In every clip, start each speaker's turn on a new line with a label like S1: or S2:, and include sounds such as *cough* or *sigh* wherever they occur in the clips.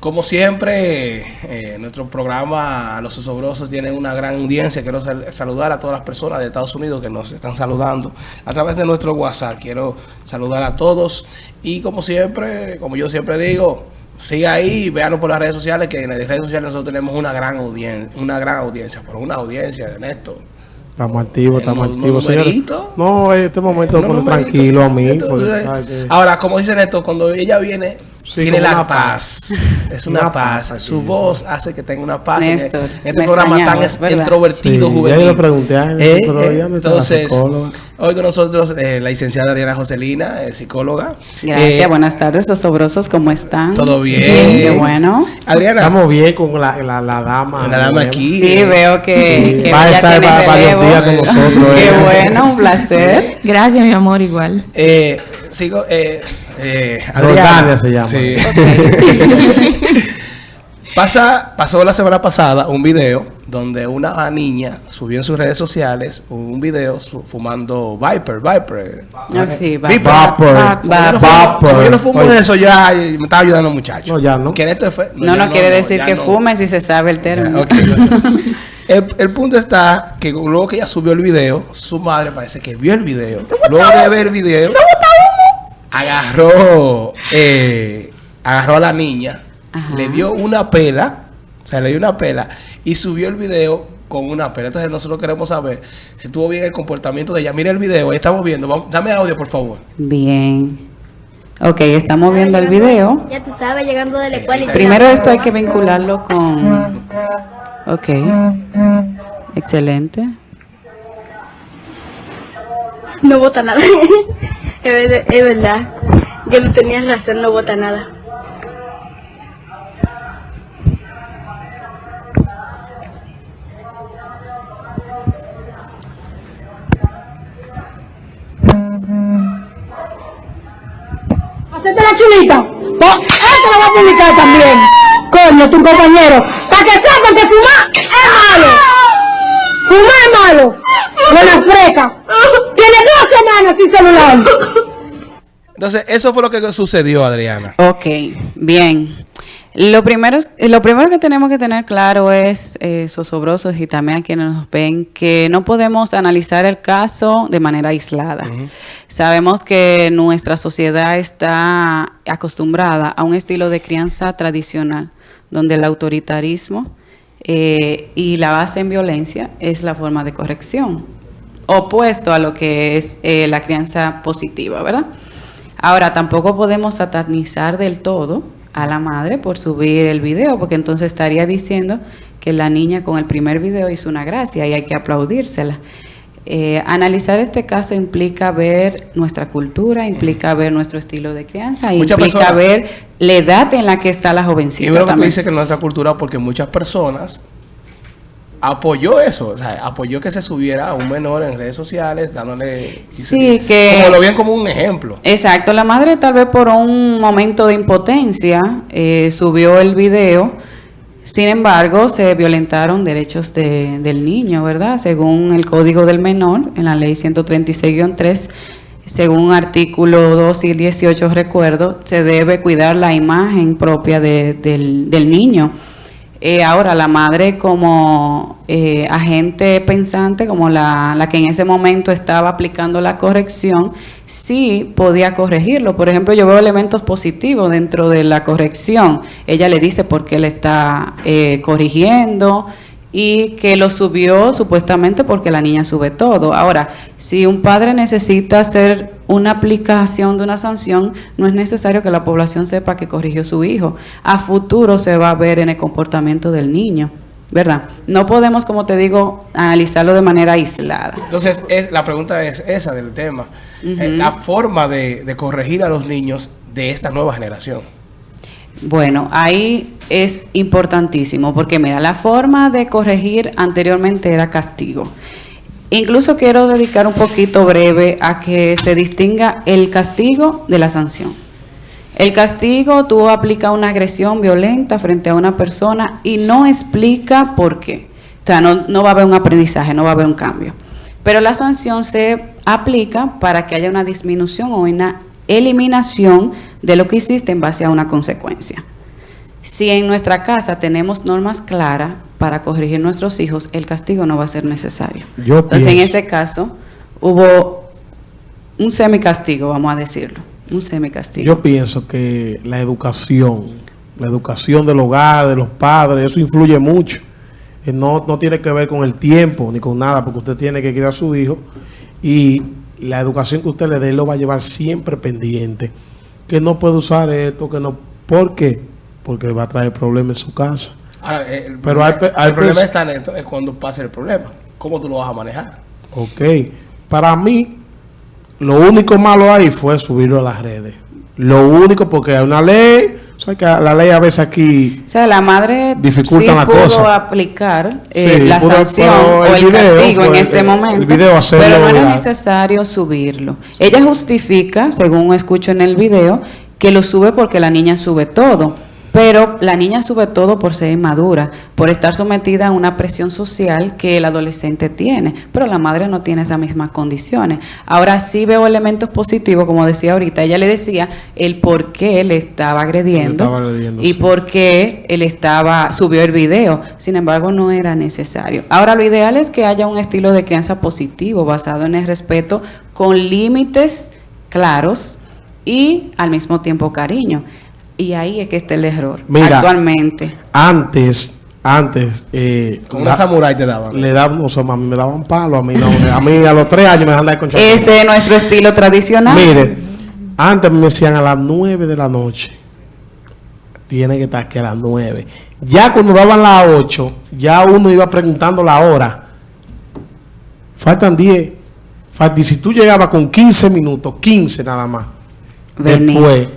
S1: Como siempre, eh, nuestro programa Los Osobrosos tiene una gran audiencia. Quiero saludar a todas las personas de Estados Unidos que nos están saludando a través de nuestro WhatsApp. Quiero saludar a todos y como siempre, como yo siempre digo, siga ahí, véanos por las redes sociales, que en las redes sociales nosotros tenemos una gran audiencia, una gran audiencia, pero una audiencia, Ernesto.
S2: Estamos activos, estamos activos, señores. No, este momento no, tranquilo a mí.
S1: Ahora, como dice Ernesto, cuando ella viene tiene la paz. *laughs* Es una, paz. Su voz hace que tenga una paz. en, este programa tan introvertido, juvenil.
S2: Yo le pregunté a
S1: eh, eh, Entonces, hoy con nosotros eh, la licenciada Ariana Joselina, psicóloga.
S3: Gracias, buenas tardes, los sobrosos, ¿cómo están?
S1: Todo bien.
S3: Qué bueno.
S2: Adriana. Estamos bien con la, la, la dama.
S1: La dama aquí.
S3: Sí, veo que, que
S2: va a estar varios días con nosotros. *laughs*
S3: Qué bueno, un placer. *laughs*
S4: Gracias, mi amor, igual.
S1: Eh, sigo, eh, eh,
S2: Adriana, se llama.
S1: Sí. *laughs* Pasa, pasó la semana pasada un video donde una niña subió en sus redes sociales un video fumando Viper, Viper.
S3: Ah, sí,
S2: Viper.
S1: Viper. Yo no fumo eso ya y me estaba ayudando muchacho.
S2: No, ya no.
S3: no, no, quiere decir que fume si se sabe el término. *laughs*
S1: el, punto está que luego que ella subió el video, su madre parece que vio el video. Luego de ver el video, agarró, eh, agarró a la niña, le dio una pela, o sea, le dio una pela y subió el video con una pela. Entonces nosotros queremos saber si tuvo bien el comportamiento de ella. Mira el video, ahí estamos viendo. dame audio, por favor.
S3: Bien. Ok, estamos viendo el video.
S4: Ya tú sabes, llegando de la escuela.
S3: Primero esto hay que vincularlo con... Ok. Excelente.
S4: No vota nada. *laughs* Es, verdad. Yo no tenía razón, no vota nada.
S5: Hacete la chulita. Esto lo va a publicar también. Coño, tu compañero. Para que sepan que fumar es malo. Fumar es malo. Buena freca. Tiene dos semanas sin celular.
S1: Entonces, eso fue lo que sucedió, Adriana.
S3: Ok, bien. Lo primero, lo primero que tenemos que tener claro es, eh, sosobrosos y también a quienes nos ven, que no podemos analizar el caso de manera aislada. Sabemos que nuestra sociedad está acostumbrada a un estilo de crianza tradicional, donde el autoritarismo eh, y la base en violencia es la forma de corrección, opuesto a lo que es eh, la crianza positiva, ¿verdad? Ahora, tampoco podemos satanizar del todo a la madre por subir el video, porque entonces estaría diciendo que la niña con el primer video hizo una gracia y hay que aplaudírsela. Eh, analizar este caso implica ver nuestra cultura, implica ver nuestro estilo de crianza, implica ver la edad en la que está la jovencita.
S1: Y que dice que nuestra cultura, porque muchas personas apoyó eso, o sea, apoyó que se subiera a un menor en redes sociales, dándole...
S3: Sí, que...
S1: Como lo bien como un ejemplo.
S3: Exacto, la madre tal vez por un momento de impotencia eh, subió el video, sin embargo, se violentaron derechos de, del niño, ¿verdad? Según el Código del Menor, en la Ley 136-3, según artículo 2 y 18, recuerdo, se debe cuidar la imagen propia del, del niño. Eh, ahora, la madre como eh, agente pensante, como la, la, que en ese momento estaba aplicando la corrección, sí podía corregirlo. Por ejemplo, yo veo elementos positivos dentro de la corrección. Ella le dice por qué le está eh, corrigiendo, y que lo subió supuestamente porque la niña sube todo. Ahora, si un padre necesita hacer una aplicación de una sanción, no es necesario que la población sepa que corrigió su hijo. A futuro se va a ver en el comportamiento del niño. ¿Verdad? No podemos, como te digo, analizarlo de manera aislada.
S1: Entonces, es, la pregunta es esa del tema. Eh, la forma de, de corregir a los niños de esta nueva generación.
S3: Bueno, ahí es importantísimo porque mira, la forma de corregir anteriormente era castigo. Incluso quiero dedicar un poquito breve a que se distinga el castigo de la sanción. El castigo, tú aplicas una agresión violenta frente a una persona y no explica por qué. O sea, no, no va a haber un aprendizaje, no va a haber un cambio. pero la sanción se aplica para que haya una disminución o una eliminación de lo que hiciste en base a una consecuencia. Si en nuestra casa tenemos normas claras para corregir nuestros hijos, el castigo no va a ser necesario. Entonces, en este caso, hubo un semicastigo, vamos a decirlo, un semicastigo.
S2: Yo pienso que la educación, la educación del hogar, de los padres, eso influye mucho. Eh, no, no tiene que ver con el tiempo ni con nada, porque usted tiene que criar a su hijo y la educación que usted le dé lo va a llevar siempre pendiente. Que no puede usar esto, que no... ¿Por qué? Porque va a traer problemas en su casa.
S1: Ahora, eh, el, Pero problema, hay, el problema está en esto, es cuando pasa el problema. ¿Cómo tú lo vas a manejar?
S2: Ok. Para mí, lo único malo ahí fue subirlo a las redes. Lo único, porque hay una ley, o sea que la ley a veces aquí
S3: o sea, la madre dificulta sí la pudo aplicar eh, la sanción o el, castigo en este momento, pero no era necesario subirlo. Ella justifica, según escucho en el video, que lo sube porque la niña sube todo. Pero la niña sube todo por ser inmadura, por estar sometida a una presión social que el adolescente tiene, pero la madre no tiene esas mismas condiciones. Ahora sí veo elementos positivos, como decía ahorita, ella le decía el por qué le estaba agrediendo, y por qué él estaba, subió el video, sin embargo no era necesario. Ahora lo ideal es que haya un estilo de crianza positivo, basado en el respeto, con límites claros y al mismo tiempo cariño. Y ahí es que está el error
S2: Mira, actualmente. Antes, antes... Eh,
S1: Con una samurai te daban.
S2: Le daban, o sea, mí me daban palo, a mí no. a mí a los tres años me dejan dar con
S3: Ese es nuestro estilo tradicional.
S2: Mire, antes me decían a las nueve de la noche. Tiene que estar aquí a las nueve. Ya cuando daban las ocho, ya uno iba preguntando la hora. Faltan diez. Y si tú llegabas con 15 minutos, 15 nada más. Después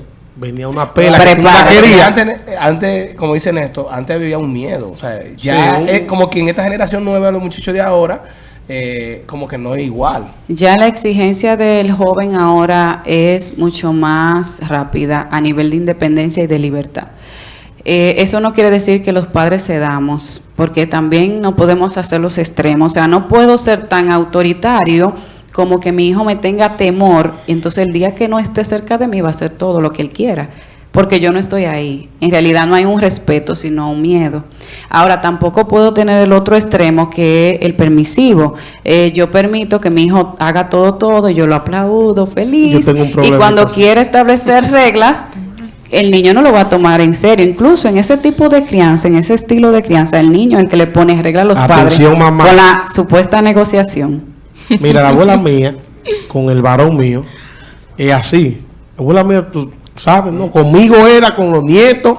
S2: venía una pela
S1: que Antes, antes, como dicen esto, antes había un miedo. O sea, ya es como que en esta generación nueva, los muchachos de ahora, eh, como que no es igual.
S3: Ya la exigencia del joven ahora es mucho más rápida a nivel de independencia y de libertad. Eh, eso no quiere decir que los padres cedamos, porque también no podemos hacer los extremos. O sea, no puedo ser tan autoritario como que mi hijo me tenga temor, entonces el día que no esté cerca de mí va a hacer todo lo que él quiera, porque yo no estoy ahí. En realidad no hay un respeto, sino un miedo. Ahora, tampoco puedo tener el otro extremo que es el permisivo. Eh, yo permito que mi hijo haga todo, todo, y yo lo aplaudo feliz. y cuando quiere establecer reglas, el niño no lo va a tomar en serio. Incluso en ese tipo de crianza, en ese estilo de crianza, el niño el que le pone reglas a los padres con la supuesta negociación.
S2: Mira, la abuela mía, con el varón mío, es así. La abuela mía, tú sabes, ¿no? Conmigo era, con los nietos,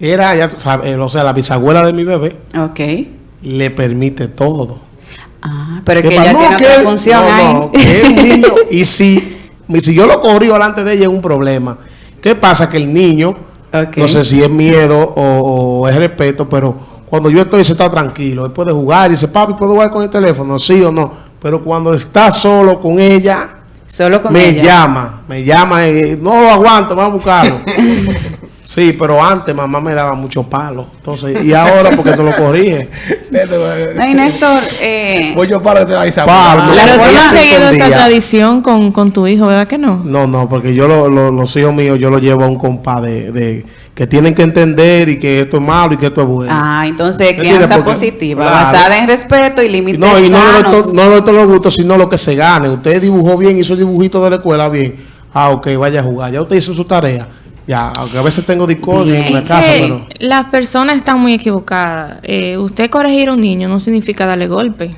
S2: era, ya sabes, eh, o sea, la bisabuela de mi bebé.
S3: Ok.
S2: Le permite todo.
S3: Ah, pero que ella tiene otra función no,
S2: niño, *laughs* y si, si yo lo corrí delante de ella es un problema. ¿Qué pasa? Que el niño, no sé si es miedo o, o es respeto, pero cuando yo estoy, se está tranquilo. Él puede jugar y dice, papi, ¿puedo jugar con el teléfono? Sí o no pero cuando está solo con ella,
S3: solo con
S2: me llama, me llama y no lo aguanto, vamos a buscarlo. *laughs* sí, pero antes mamá me daba mucho palo. Entonces, y ahora porque se lo corrige. *laughs*
S3: no, y Néstor, eh,
S1: voy yo para que te vayas a
S6: Pablo, Claro, tú has seguido esta tradición con, con, tu hijo, ¿verdad que no?
S2: No, no, porque yo los hijos míos yo los llevo a un compa de que tienen que entender y que esto es malo y que esto es bueno.
S3: Ah, entonces crianza positiva, basada en respeto y límites
S2: No,
S3: y
S2: no, no, no, no los gustos, sino lo que se gane. Usted dibujó bien, hizo el dibujito de la escuela bien. Ah, ok, vaya a jugar. Ya usted hizo su tarea. Ya, aunque a veces tengo discordia en la casa, pero...
S6: Las personas están muy equivocadas. Eh, usted corregir a un niño no significa darle golpe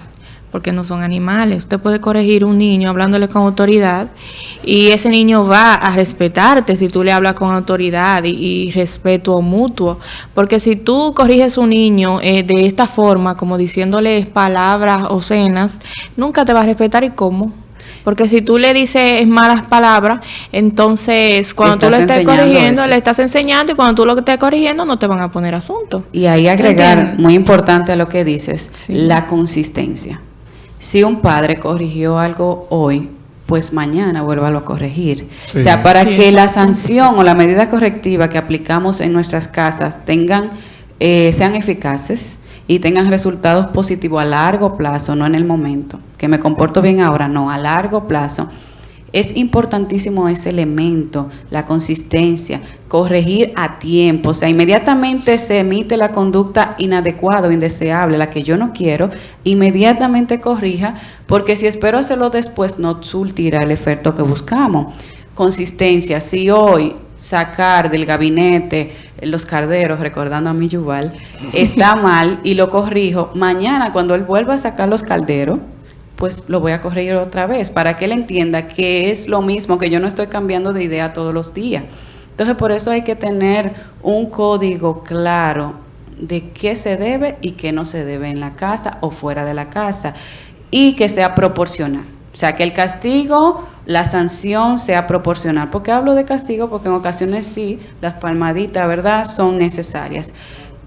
S6: porque no son animales. Usted puede corregir un niño hablándole con autoridad y ese niño va a respetarte si tú le hablas con autoridad y, respeto mutuo. Porque si tú corriges a un niño eh, de esta forma, como diciéndole palabras obscenas, nunca te va a respetar. ¿Y cómo? Porque si tú le dices malas palabras, entonces cuando tú le estés corrigiendo, le estás enseñando y cuando tú lo estés corrigiendo no te van a poner asunto.
S3: Y ahí agregar, muy importante a lo que dices, la consistencia. Si un padre corrigió algo hoy, pues mañana vuélvalo a corregir. O sea, para que la sanción o la medida correctiva que aplicamos en nuestras casas tengan, eh, sean eficaces y tengan resultados positivos a largo plazo, no en el momento, que me comporto bien ahora, no, a largo plazo. Es importantísimo ese elemento, la consistencia, corregir a tiempo, o sea, inmediatamente se emite la conducta inadecuada o indeseable, la que yo no quiero, inmediatamente corrija, porque si espero hacerlo después no surtirá el efecto que buscamos. Consistencia, si hoy sacar del gabinete los carderos, recordando a mi Yuval, está *laughs* mal y lo corrijo, mañana cuando él vuelva a sacar los calderos, pues lo voy a corregir otra vez para que él entienda que es lo mismo, que yo no estoy cambiando de idea todos los días. Entonces, por eso hay que tener un código claro de qué se debe y qué no se debe en la casa o fuera de la casa y que sea proporcional. O sea, que el castigo, la sanción sea proporcional. ¿Por qué hablo de castigo? Porque en ocasiones sí, las palmaditas, ¿verdad?, son necesarias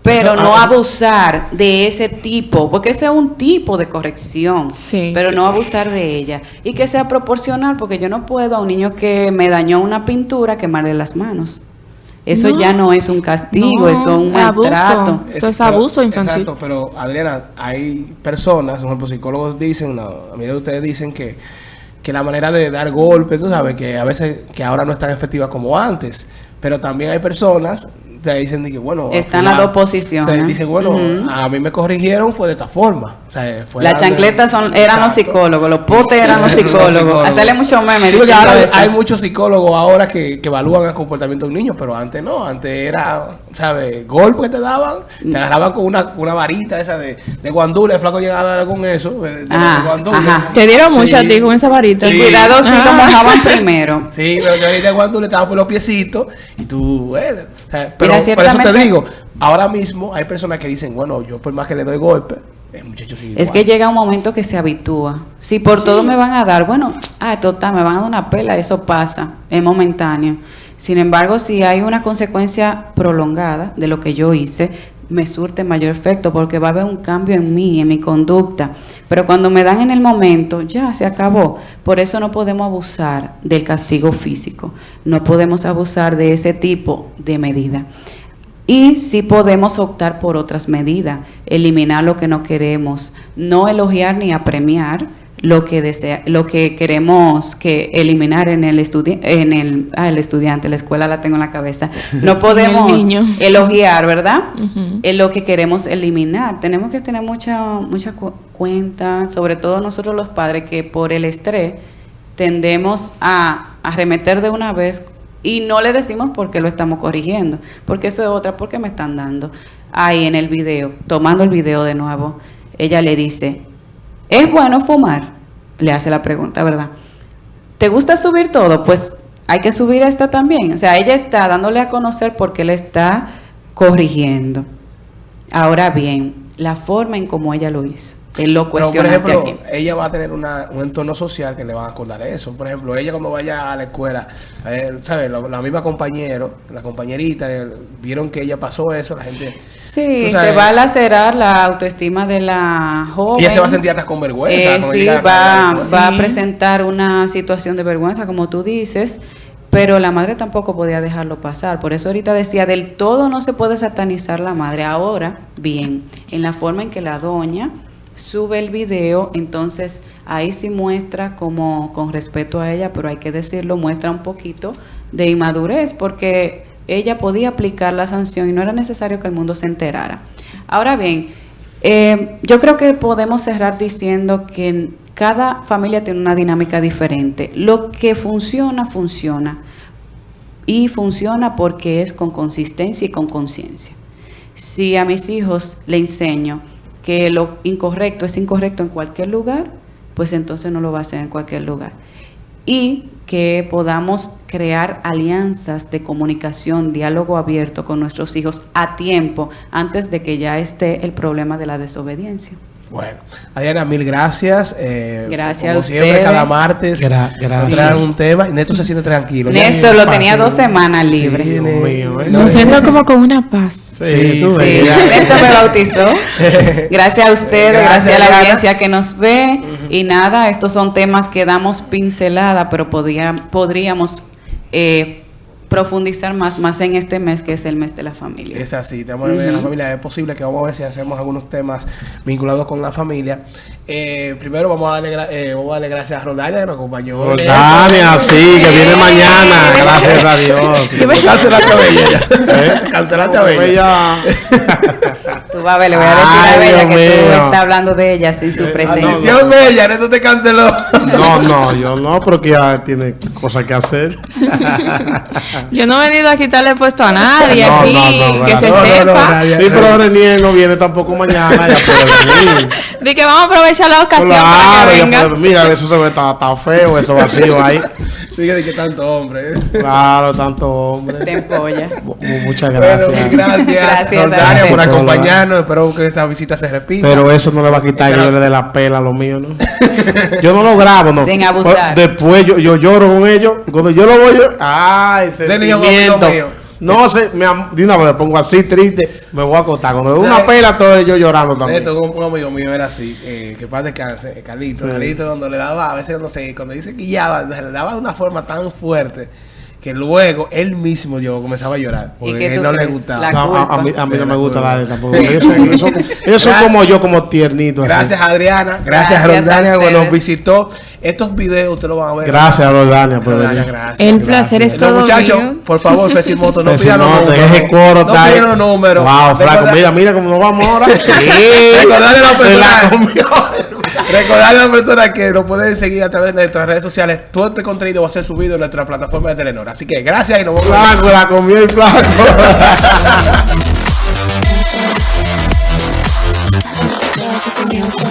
S3: pero no
S1: ah,
S3: abusar de ese tipo, porque ese es un tipo de corrección,
S6: Sí,
S3: pero
S6: sí.
S3: no abusar de ella. Y que sea proporcional, porque yo no puedo a un niño que me dañó una pintura quemarle las manos. Eso
S6: No.
S3: ya no es un castigo,
S6: No,
S3: eso es un
S6: abuso.
S3: maltrato.
S6: Eso es
S1: pero-
S6: abuso infantil.
S1: Exacto, pero Adriana, hay personas, por ejemplo, psicólogos dicen, la mayoría de ustedes dicen que, que la manera de dar golpes, tú sabes, que a veces, que ahora no es tan efectiva como antes, pero también hay personas o sea, dicen de que, bueno...
S3: Están las dos posiciones.
S1: o sea, dicen, bueno, a mí me corrigieron fue de esta forma. O sea, fue
S3: Las chancletas son, eran los psicólogos, los potes eran los *laughs* psicólogos. Hacerle mucho meme
S1: Sí, ahora hay muchos psicólogos ahora que, que evalúan el comportamiento de un niño, pero antes no, antes era, ¿sabes? Golpe que te daban, te agarraban con una, una varita esa de, de guandule, el flaco llegaba con eso, de, de
S3: Ah, ajá.
S6: Te dieron mucho a
S1: Sí.
S6: ti con esa varita.
S3: Y cuidado si lo
S6: Ah.
S3: mojaban *laughs* primero.
S1: Sí, pero yo ahorita guandule estaban por los piecitos y tú, bueno, o sea, pero
S3: Mira,
S1: por eso te digo, ahora mismo hay personas que dicen, bueno, yo por más que le doy golpe, el muchacho sigue
S3: Es que llega un momento que se habitúa. Si por todo me van a dar, bueno, *tsk* ah, total, me van a dar una pela, eso pasa, es momentáneo. Sin embargo, si hay una consecuencia prolongada de lo que yo hice, me surte mayor efecto porque va a haber un cambio en mí, en mi conducta. Pero cuando me dan en el momento, ya se acabó. Por eso no podemos abusar del castigo físico. No podemos abusar de ese tipo de medida. Y sí podemos optar por otras medidas, eliminar lo que no queremos, no elogiar ni apremiar lo que desea, lo que queremos que eliminar en el estudi en el, ah, el estudiante, la escuela la tengo en la cabeza. *laughs* No podemos
S6: niño.
S3: elogiar, ¿verdad? Es lo que queremos eliminar. Tenemos que tener mucha mucha cu- cuenta, sobre todo nosotros los padres que por el estrés tendemos a arremeter de una vez y no le decimos por qué lo estamos corrigiendo, porque eso es otra, porque me están dando. Ahí en el video, tomando el video de nuevo, ella le dice, ¿es bueno fumar? Le hace la pregunta, ¿verdad? ¿Te gusta subir todo? Pues hay que subir esta también. O sea, ella está dándole a conocer por qué le está corrigiendo. Ahora bien, la forma en cómo ella lo hizo. Es lo
S1: Pero, por ejemplo,
S3: aquí.
S1: ella va a tener una, un entorno social que le van a acordar eso. Por ejemplo, ella cuando vaya a la escuela, eh, ¿sabes? La, la misma compañero, la compañerita, eh, vieron que ella pasó eso, la gente...
S3: Sí, se va a lacerar la autoestima de la joven.
S1: Ella se va a sentir hasta con vergüenza.
S3: Eh, sí,
S1: a
S3: va, va a presentar una situación de vergüenza, como tú dices, pero la madre tampoco podía dejarlo pasar. Por eso ahorita decía, del todo no se puede satanizar la madre. Ahora, bien, en la forma en que la doña sube el video, entonces ahí sí muestra como con respeto a ella, pero hay que decirlo, muestra un poquito de inmadurez, porque ella podía aplicar la sanción y no era necesario que el mundo se enterara. Ahora bien, eh, yo creo que podemos cerrar diciendo que cada familia tiene una dinámica diferente. Lo que funciona, funciona. Y funciona porque es con consistencia y con conciencia. Si a mis hijos le enseño que lo incorrecto es incorrecto en cualquier lugar, pues entonces no lo va a hacer en cualquier lugar. Y que podamos crear alianzas de comunicación, diálogo abierto con nuestros hijos a tiempo, antes de que ya esté el problema de la desobediencia.
S1: Bueno, Adriana, mil gracias. eh,
S3: Gracias
S1: como
S3: a
S1: siempre,
S3: ustedes.
S1: cada martes.
S2: Gra- gracias.
S1: un tema y Neto se siente tranquilo.
S3: Néstor lo tenía dos semanas
S1: Sí,
S3: libre.
S1: ne-
S2: Dios mío, ¿eh?
S1: no,
S6: Me
S1: eh,
S6: siento como con una paz.
S2: Sí,
S1: sí.
S3: Sí, Néstor me bautizó. *laughs* Gracias a ustedes,
S1: Gracias,
S3: gracias, a la audiencia que nos ve. Y nada, estos son temas que damos pincelada, pero podría- podríamos eh, profundizar más, más en este mes que es el mes de la familia.
S1: Es así, tenemos que ver la familia. Es posible que vamos a ver si hacemos algunos temas vinculados con la familia. Eh, primero vamos a, darle, gra- eh, vamos a darle gracias a Rodalia que nos acompañó.
S2: Roldania, sí, que viene mañana, gracias a Dios.
S1: Cancelaste a Bella. *laughs*
S2: ¿Eh?
S1: Cancelaste a Bella. *laughs*
S3: Tú vas a ver, le voy a decir
S2: Ay,
S3: a Bella
S2: Dios
S3: que tú estás hablando de ella sin su presencia.
S1: Atención Bella, Neto te canceló.
S2: No, no, yo no, porque ya tiene cosas que hacer. *laughs*
S6: Yo no he venido a quitarle puesto a nadie
S2: No,
S6: aquí,
S2: no, no,
S6: que se
S2: no,
S1: no, no,
S6: sepa.
S1: nadie.
S2: Sí, pero Renier no viene tampoco mañana, ya puede venir. *laughs*
S6: de que vamos a aprovechar la ocasión
S2: Claro,
S6: para que
S2: ya
S6: venga.
S2: puede- mira, eso se ve está, está feo, eso vacío ahí. *laughs*
S1: Dije de que tanto hombre.
S2: Claro, tanto hombre.
S3: Te empolla.
S2: Mu- Muchas
S1: Bueno,
S2: gracias.
S1: gracias,
S3: Gracias,
S1: por acompañarnos. Espero que esa visita se repita.
S2: Pero eso no le va a quitar que yo le dé la pela a lo mío, ¿no? Yo no lo grabo, ¿no?
S3: Sin abusar.
S2: Después yo, yo lloro con ellos. Cuando yo lo voy, yo, ¡ay!
S1: Ese
S2: Sentimiento. No sé, me, de una vez me pongo así triste, me voy a acostar. Cuando le doy una pela, todo yo llorando también.
S1: Esto, un, un amigo mío era así, eh, que eh, Carlito. Carlito cuando le daba, a veces no sé, cuando dice que guiaba, le daba de una forma tan fuerte que luego él mismo yo comenzaba a llorar. Porque él no le gustaba.
S3: La
S2: No, a, a mí, a mí
S1: Sí,
S2: no me
S1: la
S2: gusta
S1: culpa.
S2: darle tampoco. Ellos son, ellos son- ellos son *laughs* como yo, como tiernitos. así.
S1: Gracias Adriana, gracias,
S3: Gracias
S1: a Rondania que nos visitó. Estos videos ustedes lo van a ver.
S2: Gracias, Rodania, por
S1: Rondania,
S2: venir.
S1: gracias.
S6: El placer es todo
S1: muchachos,
S6: mío.
S1: por favor, Fesimoto, no pidan los
S2: no,
S1: números.
S2: ese coro
S1: no pidan los números.
S2: Wow, flaco,
S1: Recuerda-
S2: mira, mira cómo nos vamos ahora. *laughs*
S1: Recordarle a la
S2: la
S1: persona-. Recordarle a las personas que nos pueden seguir a través de nuestras redes sociales. Todo este contenido va a ser subido en nuestra plataforma de Telenor. Así que gracias y nos vemos.
S2: Flaco, la comió el
S7: on *laughs*